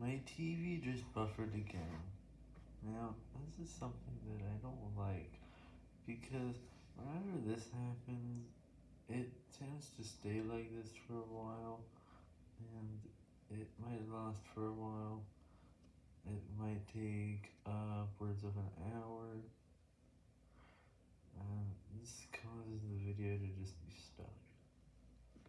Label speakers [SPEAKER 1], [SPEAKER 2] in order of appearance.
[SPEAKER 1] My TV just buffered again. Now, this is something that I don't like, because whenever this happens, it tends to stay like this for a while, and it might last for a while. It might take upwards of an hour, and this causes the video to just